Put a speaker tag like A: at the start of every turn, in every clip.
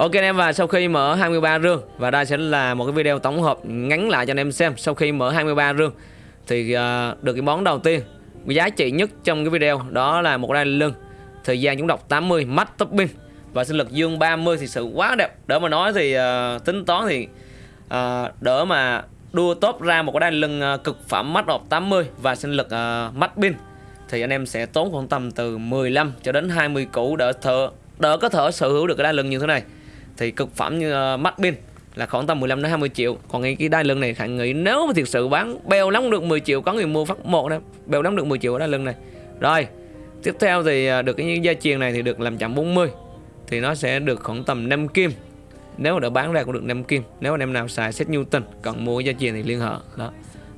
A: Ok anh em và sau khi mở 23 rương và đây sẽ là một cái video tổng hợp ngắn lại cho anh em xem sau khi mở 23 rương. Thì uh, được cái món đầu tiên giá trị nhất trong cái video đó là một đai lưng thời gian chúng đọc 80 mắt topping và sinh lực dương 30 thì sự quá đẹp. Đỡ mà nói thì uh, tính toán thì uh, đỡ mà đua top ra một cái đai lưng uh, cực phẩm mắt đọc 80 và sinh lực uh, mắt pin thì anh em sẽ tốn khoảng tầm từ 15 cho đến 20 củ đỡ thợ đỡ có thể sở hữu được cái đai lưng như thế này thì cực phẩm như ờ, uh, mắt pin là khoảng tầm 15 đến 20 triệu. Còn cái, cái đai lưng này khẳng nghĩ nếu mà thực sự bán bèo lắm được 10 triệu có người mua phát một đó bèo lắm được 10 triệu ở đai lưng này. Rồi tiếp theo thì ờ, được cái dây chuyền này thì được làm chậm 40 thì nó sẽ được khoảng tầm 5 kim. Nếu mà đã bán ra cũng được 5 kim nếu anh em nào xài set Newton cần mua dây chuyền thì liên hệ đó.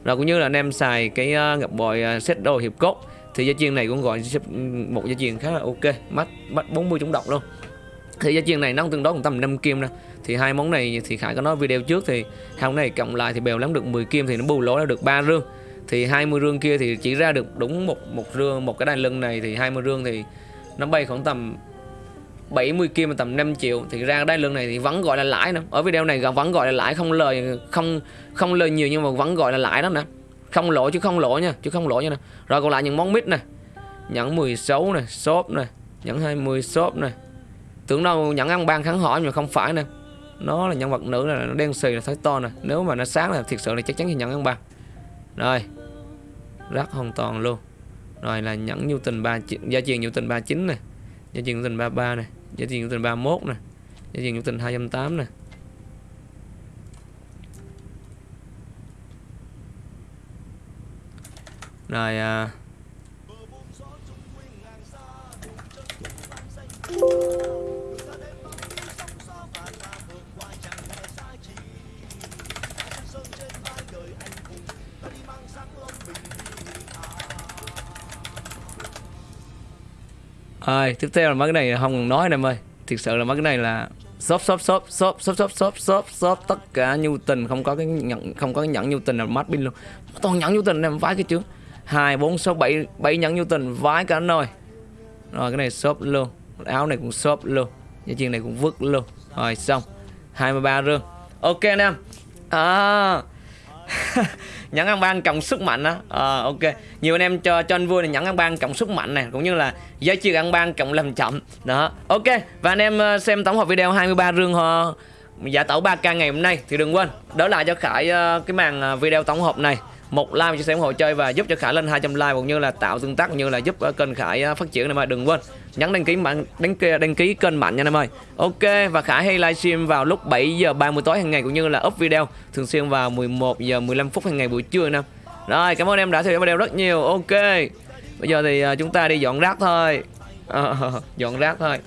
A: Rồi cũng như là anh em xài cái uh, ngọc bội uh, set đồ hiệp cốt thì dây chuyền này cũng gọi ừ, một dây chuyền khá là ok mắt mắt 40 chống độc luôn thì gia chiên này nó tương đối, cũng tầm 5 kim nè thì hai món này thì khải có nói video trước thì hai món này cộng lại thì bèo lắm, được 10 kim thì nó bù lỗ ra được 3 rương. Thì 20 rương kia thì chỉ ra được đúng một một rương, một cái đai lưng này, thì 20 rương thì nó bay khoảng tầm 70 kim, tầm 5 triệu. Thì ra đai lưng này thì vẫn gọi là lãi nữa. Ở video này vẫn gọi là lãi, không lời, không không lời nhiều nhưng mà vẫn gọi là lãi đó nè. Không lỗ chứ không lỗ nha, chứ không lỗ nha nè. Rồi còn lại những món mít này nhẫn 16 này shop này nhẫn 20 shop này tưởng đâu nhẫn ăn ban kháng hỏi nhưng mà không phải nè nó là nhân vật nữ là nó đen xì là thấy to nè. Nếu mà nó sáng là thiệt sự là chắc chắn thì nhẫn ăn ban. Rồi rất hoàn toàn luôn. Rồi là nhẫn nhu tình ba gia truyền nhu tình 39 này gia truyền nhu tình 33 này gia truyền nhu tình 31 này gia truyền nhu tình 208 này rồi à, Rồi, tiếp theo là mấy cái này không cần nói em ơi. Thực sự là mấy cái này là shop shop shop shop shop shop shop shop shop tất cả nhu tình không có cái nhận không có cái nhẫn nhu tình là mát pin luôn. Toàn nhẫn nhu tình em vái cái chứ hai bốn sáu bảy bảy nhẫn nhu tình vái cả nồi rồi. Cái này shop luôn. Áo này cũng shop luôn. Dây chuyền này cũng vứt luôn. Rồi xong. 23 rương. Ok anh em. À nhẫn ăn ban cộng sức mạnh á. À, ok. Nhiều anh em cho cho anh vui là nhẫn ăn ban cộng sức mạnh này cũng như là giá trị ăn ban cộng làm chậm. Đó ok. Và anh em ờ, xem tổng hợp video 23 rương ho. Giả tẩu 3k ngày hôm nay thì đừng quên đỡ lại cho khải ờ, cái màn video tổng hợp này một like cho xem ủng hộ chơi và giúp cho Khải lên 200 like cũng như là tạo tương tác cũng như là giúp ờ, kênh Khải ờ, phát triển này mà đừng quên nhấn đăng ký mạnh đăng ký đăng ký kênh mạnh nha em ơi. Ok và Khải hay livestream vào lúc 7 giờ 30 tối hàng ngày cũng như là up video thường xuyên vào 11 giờ 15 phút hàng ngày buổi trưa nè. Rồi cảm ơn em đã theo dõi video rất nhiều. Ok. Bây giờ thì ờ, chúng ta đi dọn rác thôi. À, dọn rác thôi.